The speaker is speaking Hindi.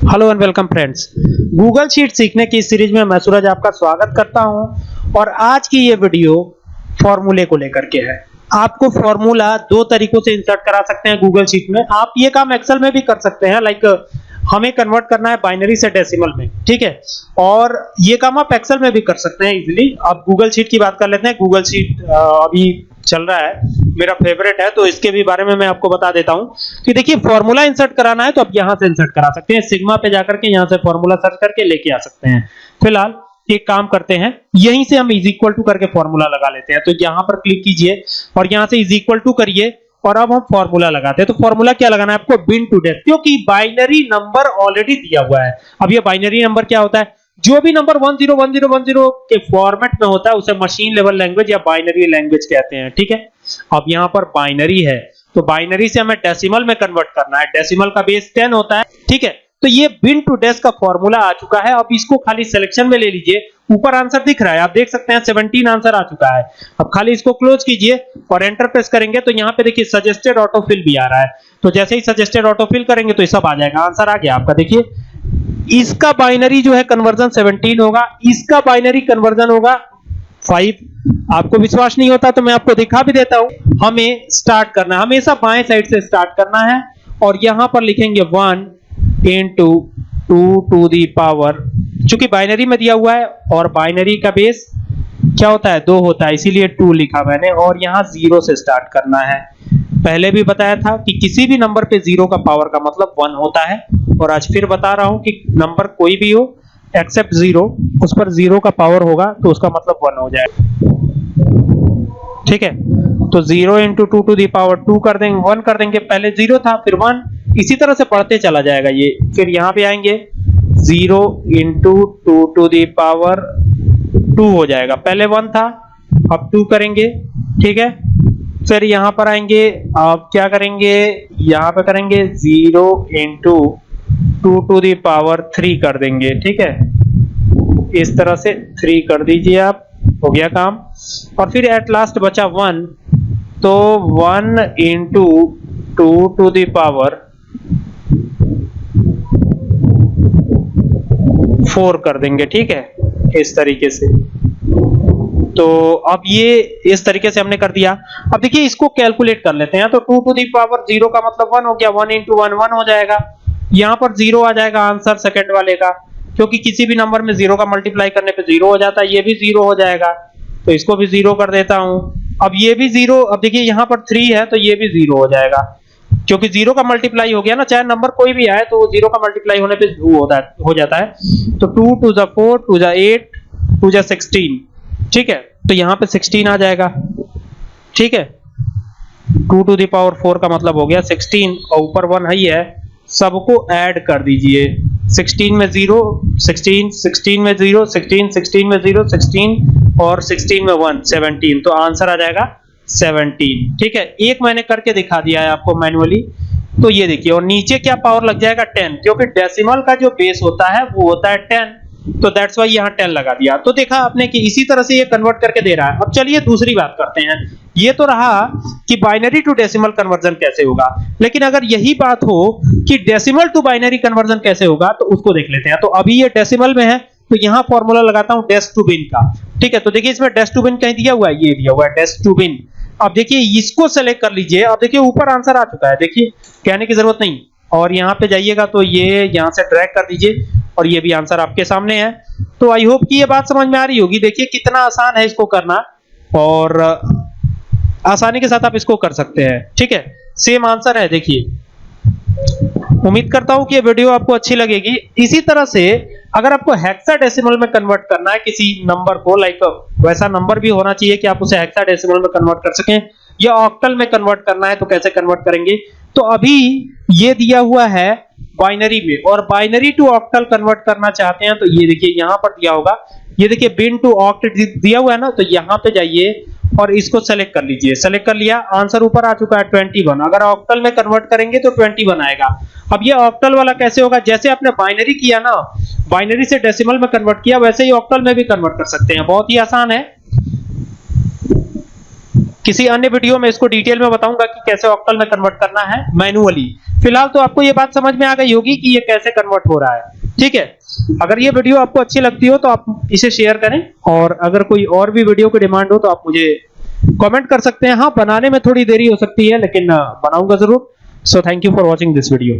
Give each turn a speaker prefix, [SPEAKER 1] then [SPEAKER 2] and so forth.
[SPEAKER 1] Hello and welcome friends Google sheet सीखने की सीरीज़ में मैं सूरज आपका स्वागत करता हूँ और आज की ये वीडियो फॉर्मूले को लेकर के है। आपको फॉर्मूला दो तरीकों से इंसर्ट करा सकते हैं गूगल शीट में। आप ये काम एक्सेल में भी कर सकते हैं लाइक हमें कन्वर्ट करना है बाइनरी से डेसिमल में, ठीक है? और ये काम आप एक्सेल में भी कर सकते हैं इजिली आप गूगल शीट की बात कर लेते हैं। गूगल शीट अभी चल रहा है, मेरा फेवरेट है तो इसके भी बारे में मैं आपको बता देता हूँ कि देखिए फॉर्मूला इंसर्ट कराना है तो आप यहाँ से इंसर्ट करा सकते हैं। सिग्मा पे जाकर के यहाँ से फॉर्मूला सर्च करके लेके आ सकते हैं। फ़िलहाल, एक काम करते हैं, यहीं से हम इज़ इक्वल टू करके फॉर्मूला लगा लेते हैं। तो यहाँ पर क्लिक कीजिए और यहाँ से इज़ इक्वल टू करिए और अब हम फॉर्मूला लगाते हैं। तो फॉर्मूला क्या लगाना है आपको? बिन टू डेथ क्योंकि बाइनरी नंबर ऑलरेडी दिया हुआ है। अब ये बाइनरी नंबर क्या होता है? जो भी नंबर 101010 के फॉर्मेट में होता है, उसे मशीन लेवल लैंग्वेज या बाइनरी लैंग्वेज कहते हैं, ठीक है? अब यहाँ पर बाइनरी है तो बाइनरी से हमें डेसिमल में कन्वर्ट करना है। डेसिमल का बेस 10 होता है, ठीक है? तो ये बिन टू डेस का फॉर्मूला आ चुका है। अब इसको खाली सिलेक्शन में ले लीजिए। ऊपर आंसर दिख रहा है, आप देख सकते हैं 17 आंसर आ चुका है। अब खाली इसको क्लोज कीजिए और एंटर प्रेस करेंगे तो यहाँ पे देखिए सजेस्टेड ऑटोफिल भी आ रहा है। तो जैसे ही सजेस्टेड ऑटोफिल करेंगे तो ये सब आ जाएगा। आंसर आ गया आपका, देखिए। इसका बाइनरी जो है कन्वर्जन 17 होगा। इसका बाइनरी कन्वर्जन होगा 5 आपको विश्वास नहीं होता तो मैं आपको दिखा भी देता हूँ। हमें स्टार्ट करना है। हमेशा बाएँ साइड से स्टार्ट करना है और यहाँ पर लिखेंगे 1 इनटू 2 टू दी पावर चूँकि बाइनरी में दिया हुआ है और बाइनरी का बेस क्या होता है? दो होता है। इसीलिए टू लिखा मैंने और यहाँ ज़ीरो से स्टार्ट करना है। पहले भी बताया था कि किसी भी नंबर पे ज़ीरो का पावर का मतलब वन होता है। और आज फिर बता रहा हूँ कि नंबर कोई भी हो एक्सेप्ट ज़ीरो उस पर ज़ीरो का पावर होगा तो उसका मतलब वन हो जाएगा। ठीक है? तो zero into two to the power two कर देंगे वन कर देंगे। पहले ज़ीरो था, फिर वन इसी तरह से पढ़ते चला जाएगा ये। फिर यहाँ पे आएँगे। Zero into two to the power two हो जाएगा। पहले वन था, अब टू करेंगे। ठीक है? फिर यहाँ पर आएँगे, आप क्या करेंगे? यहाँ पर करेंगे zero into two to the power three कर देंगे, ठीक है? इस तरह से थ्री कर दीजिए आप, हो गया काम। और फिर एट लास्ट बचा वन तो one into two to the power four कर देंगे, ठीक है? इस तरीके से। तो अब ये इस तरीके से हमने कर दिया। अब देखिए, इसको कैलकुलेट कर लेते हैं। तो two to the power zero का मतलब वन हो गया। वन इंटू वन वन हो जाएगा। यहाँ पर ज़ीरो आ जाएगा आंसर सेकंड वाले का, क्योंकि किसी भी नंबर में ज़ीरो का मल्टीप्लाई करने पे ज़ीरो हो जाता है। ये भी ज़ीरो हो जाएगा। तो इसको भी ज़ीरो कर देता हूँ। अब ये भी ज़ीरो अब देखिए, यहाँ पर थ्री है तो ये भी ज़ीरो हो जाएगा। क्योंकि ज़ीरो का मल्टीप्लाई हो गया ना, चाहे नंबर कोई भी आए तो ज़ीरो का मल्टीप्लाई होने पे हो जाता है। तो टू टू जा फोर टू जा एट टू जा सिक्सटीन ठीक है? तो यहाँ पे 16 आ जाएगा। ठीक है? 2 टू द पावर 4 का मतलब हो गया 16 और ऊपर 1 है ही है। सबको ऐड कर दीजिए। 16 में 0 16 16 में 0 16 16 में 0 16 और 16 में 1 17 तो आंसर आ जाएगा 17 ठीक है? एक मैंने करके दिखा दिया है आपको मैन्युअली तो ये देखिए, और नीचे क्या पावर लग जाएगा? 10 क्योंकि डेसिमल का जो बेस होता है, वो होता है 10 तो दैट्स वाई यहाँ 10 लगा दिया। तो देखा आपने कि इसी तरह से ये कन्वर्ट करके दे रहा है। अब चलिए दूसरी बात करते हैं। ये तो रहा कि बाइनरी टू डेसिमल कन्वर्जन कैसे होगा। लेकिन अगर यही बात हो कि डेसिमल टू बाइनरी कन्वर्जन कैसे होगा तो उसको देख लेते हैं। तो अभी ये डेसिमल में है तो यहाँ फॉर्मूला लगाता हूँ डेस टू बिन का। ठीक है तो देखिए इसमें डेस टू बिन कहीं दिया हुआ है, ये दिया हुआ है डेस टू बिन अब देखिए इसको सेलेक्ट कर लीजिए। अब देखिए ऊपर आंसर आ चुका है। देखिए, कहने की ज़रूरत नहीं। और यहाँ पे जाइएगा तो ये यहाँ से ड्रैग कर दीजिए। और ये भी आंसर आपके सामने है। तो आई होप कि ये बात समझ में आ रही होगी। देखिए, कितना आसान है इसको करना। और आसानी के साथ आप इसको कर सकते हैं। ठीक है? सेम आंसर है, देखिए। उम्मीद करता हूँ कि ये वीडियो आपको अच्छी लगेगी। इसी तरह से, अगर आपको हेक्साडेसिमल में कन्वर्ट करना है किसी नंबर को लाइक वैसा नंबर भी होना चाहिए कि आप उसे हेक्साडेसिमल में कन्वर्ट कर सकें। या ऑक्टल में कन्वर्ट करना है तो कैसे कन्वर्ट करेंगे? तो अभी ये दिया हुआ है बाइनरी में, और बाइनरी टू ऑक्टल कन्वर्ट करना चाहते हैं तो ये देखिए यहाँ पर दिया होगा। ये देखिए बिन टू ऑक्ट दिया हुआ है ना तो यहाँ पे जाइए और इसको सेलेक्ट कर लीजिए। सेलेक्ट कर लिया आंसर ऊपर आ चुका है 21 अगर ऑक्टल में कन्वर्ट करेंगे तो 21 आएगा। अब ये ऑक्टल वाला कैसे होगा? जैसे आपने बाइनरी किया ना बाइनरी से डेसिमल में कन्वर्ट किया, वैसे ही ऑक्टल में भी कन्वर्ट कर सकते हैं। बहुत ही आसान है। किसी अन्य वीडियो में इसको डिटेल में बताऊँगा कि कैसे ऑक्टल में कन्वर्ट करना है मैनुअली फ़िलहाल तो आपको ये बात समझ में आ गई होगी कि ये कैसे कन्वर्ट हो रहा है। ठीक है? अगर ये वीडियो आपको अच्छी लगती हो तो आप इसे शेयर करें और अगर कोई और भी वीडियो की डिमांड हो तो आप मुझे कमेंट कर सकते हैं। हाँ बनाने में थोड़ी देरी हो सकती है, लेकिन बनाऊँगा ज़रूर। So thank you for watching this video